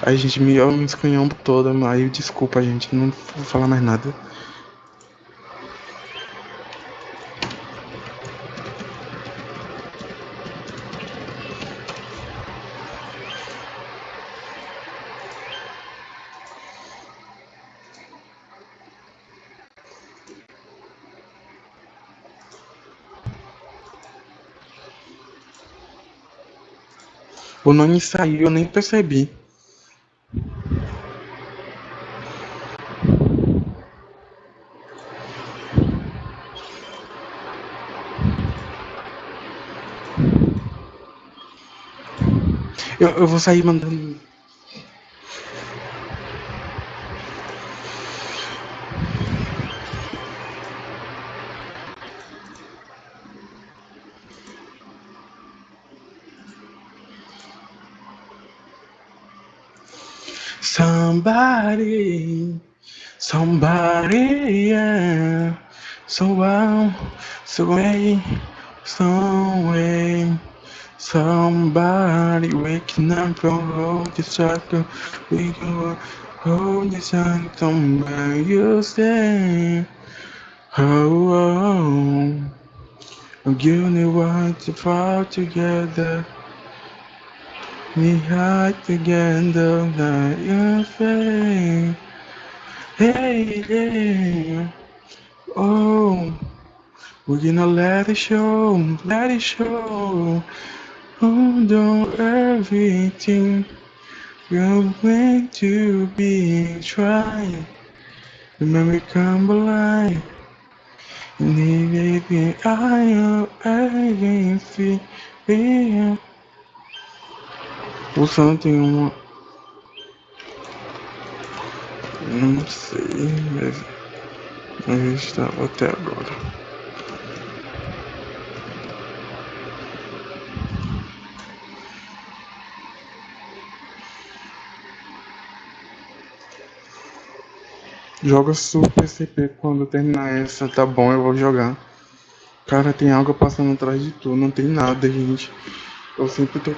Aí, gente, me, escanhão toda, aí desculpa, gente, não vou falar mais nada. O nome saiu, eu nem percebi. Eu, eu vou sair mandando. Somebody, somebody, yeah. So I'm so way, some way. Somebody waking up from hold the circle. We go hold the sun somewhere you stay. Oh, oh, oh. you need want to fall together. We hide together like your face. Hey, yeah. Oh, we're gonna let it show, let it show. Hold on everything you're meant to be trying. Remember come alive. And baby, I am against it. O Sam tem uma. Não sei, mas. Eu estava até agora. Joga Super CP quando terminar essa, tá bom, eu vou jogar. Cara, tem água passando atrás de tu, não tem nada, gente. Eu sempre tô.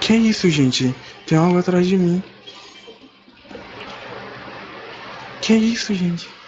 Que isso, gente? Tem algo atrás de mim. Que isso, gente?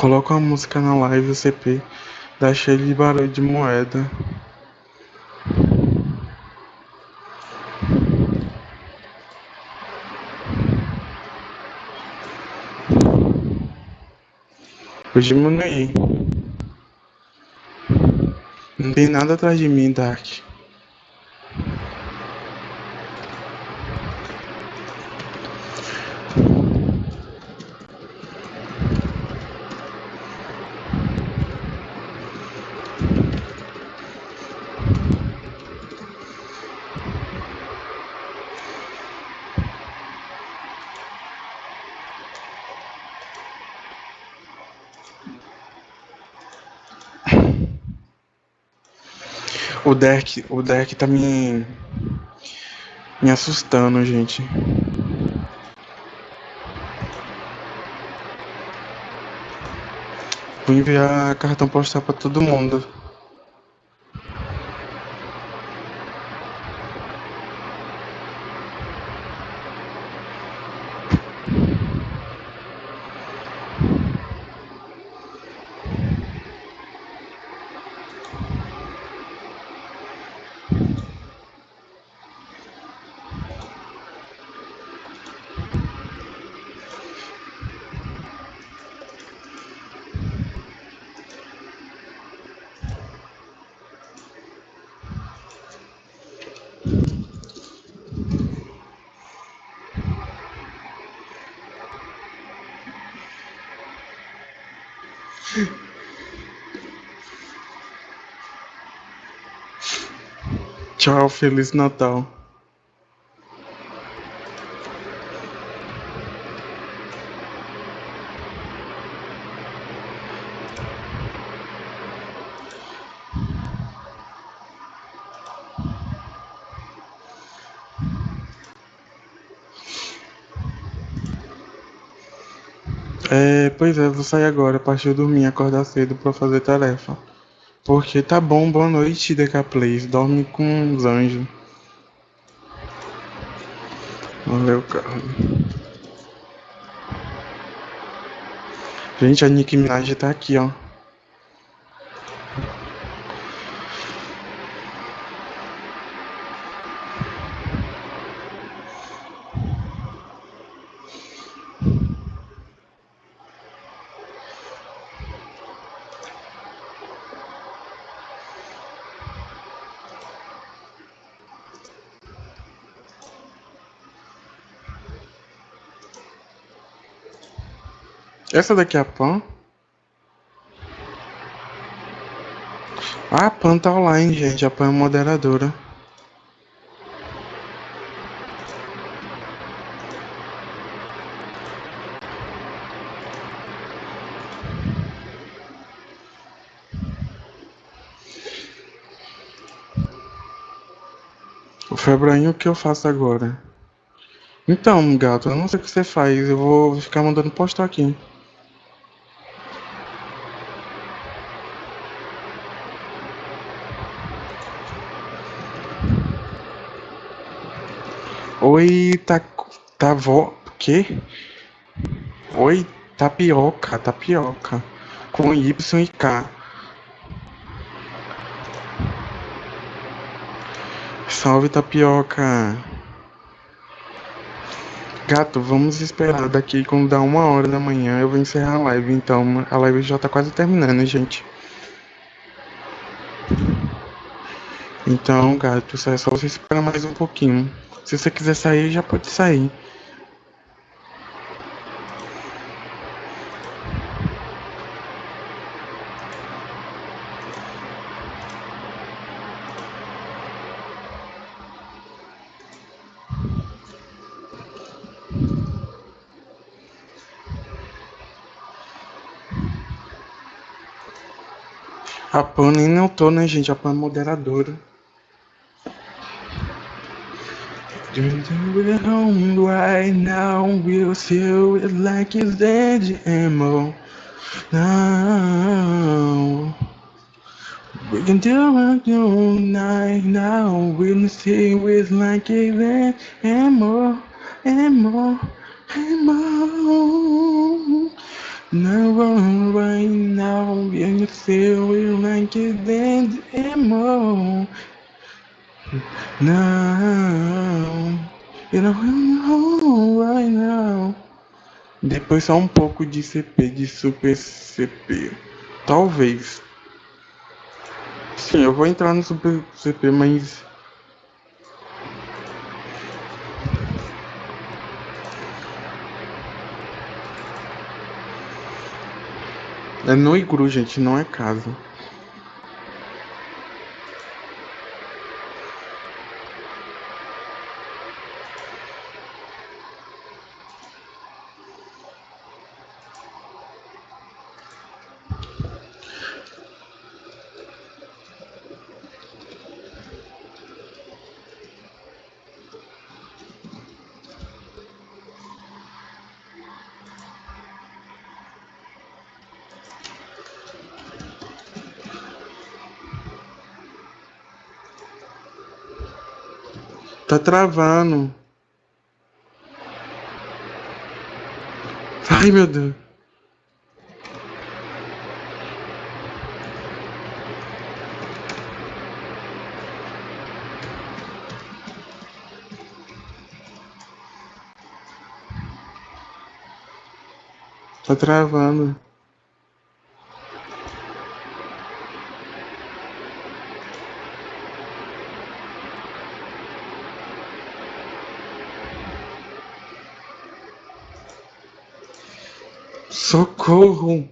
Coloca uma música na live CP, dá cheio de barulho de moeda. Vou diminuir. Não tem nada atrás de mim, Dark. O deck, o deck tá me me assustando, gente. Vou enviar cartão postal para todo mundo. Feliz Natal. É, pois é, vou sair agora, de dormir, acordar cedo pra fazer tarefa. Porque tá bom, boa noite, DK Plays. Dorme com os anjos. Valeu, cara. Gente, a Nicki Minaj tá aqui, ó. Essa daqui é a Pan? Ah, a Pan tá online, gente. A Pan é moderadora. O Febrainho, o que eu faço agora? Então, gato, eu não sei o que você faz. Eu vou ficar mandando postar aqui. Oi, tá. Tá vó. Quê? Oi, tapioca, tapioca. Com Y e K. Salve, tapioca. Gato, vamos esperar daqui quando dá uma hora da manhã eu vou encerrar a live. Então, a live já tá quase terminando, gente. Então, gato, é só você esperar mais um pouquinho. Se você quiser sair, já pode sair. A Pan nem não tô, né, gente? A Pan é moderadora. We're home right now, we'll feel it like it's ammo. Now we can do it all night now. We'll feel it like it's ammo, ammo, ammo. Now right now, we'll feel it like it's dead ammo. You know right now. Depois só um pouco de CP, de Super CP. Talvez. Sim, eu vou entrar no Super CP, mas. É no igru, gente, não é casa. Travando. Ai, meu Deus. Tá travando. Socorro!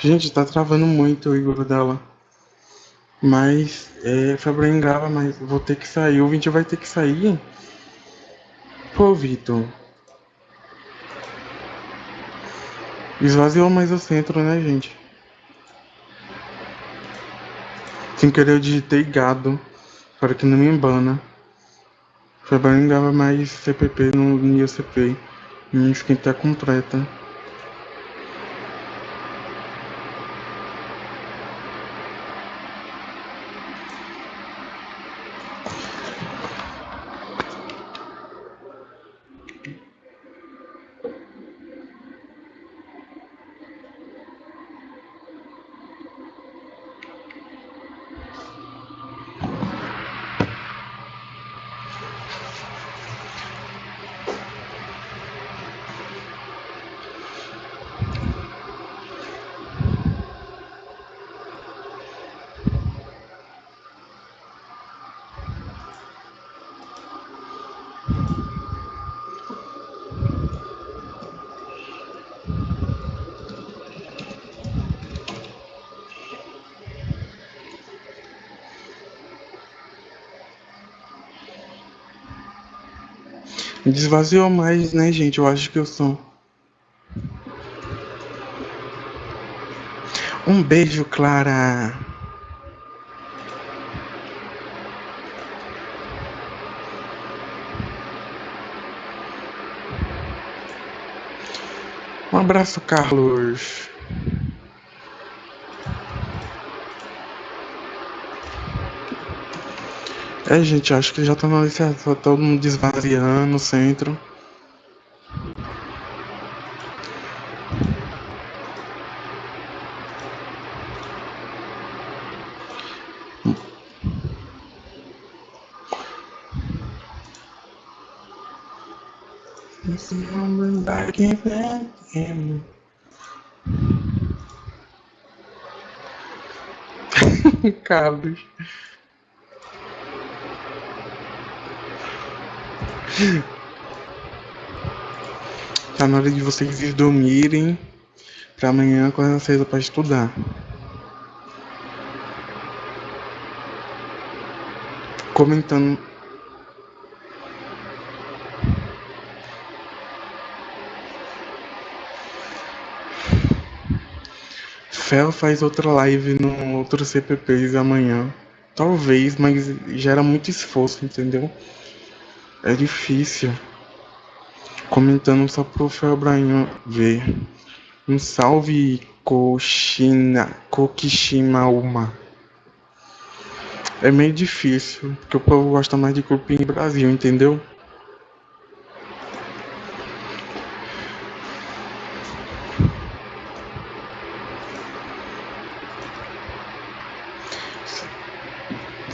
Gente, tá travando muito o Igor dela. Mas é, Fabrício grava, mas vou ter que sair. O vídeo vai ter que sair. Pô, Vitor. Esvaziou mais o centro, né, gente? Sem querer eu digitei gado. Para que não me embana. Grava mais CPP no, ICP. Minha tá completa. Desvaziou mais, né, gente? Eu acho que eu sou. Um beijo, Clara. Um abraço, Carlos. É, gente, acho que já tá na licença, tá todo mundo desvaziando o centro. Carlos. Tá na hora de vocês dormirem pra amanhã acordar cedo pra estudar. Comentando. Fel faz outra live no outro CPPs amanhã. Talvez, mas gera muito esforço, entendeu? É difícil. Comentando só pro Felbrainho ver. Um salve Koshina, Kokishimauma. É meio difícil, porque o povo gosta mais de cupim Brasil, entendeu?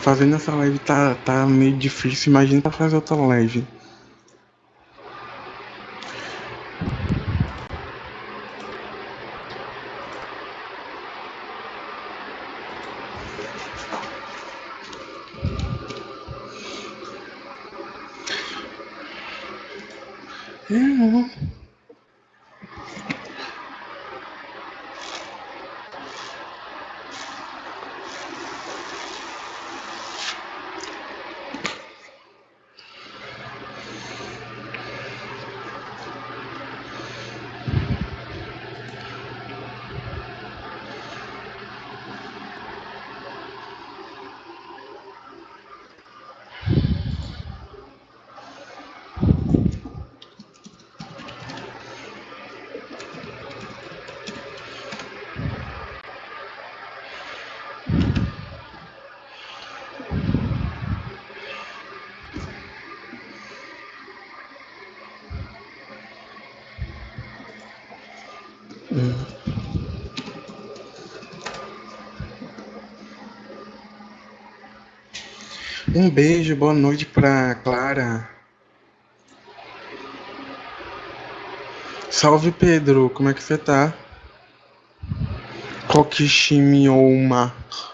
Fazendo essa live tá, tá meio difícil. Imagina pra fazer outra live. É, Um beijo, boa noite pra Clara. Salve Pedro, como é que você tá? Kokishimioma. aconteceu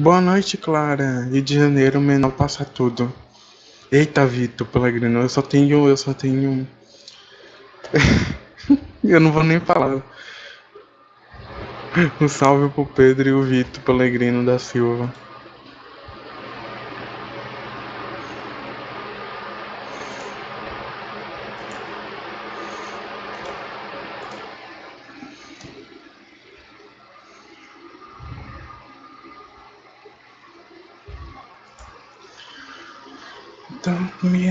Boa noite, Clara. Rio de Janeiro, menor passa tudo. Eita, Vitor Pellegrino, eu só tenho. Eu só tenho. Eu não vou nem falar. Um salve pro Pedro e o Vitor Pellegrino da Silva. Então, me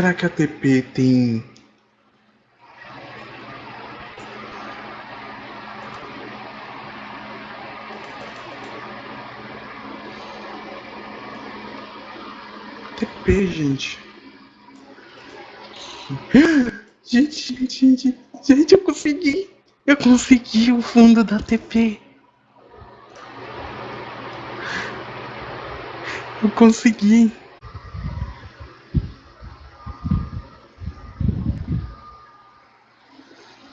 Será que a TP tem TP, gente? Gente, gente, gente, gente, eu consegui! Eu consegui o fundo da TP! Eu consegui!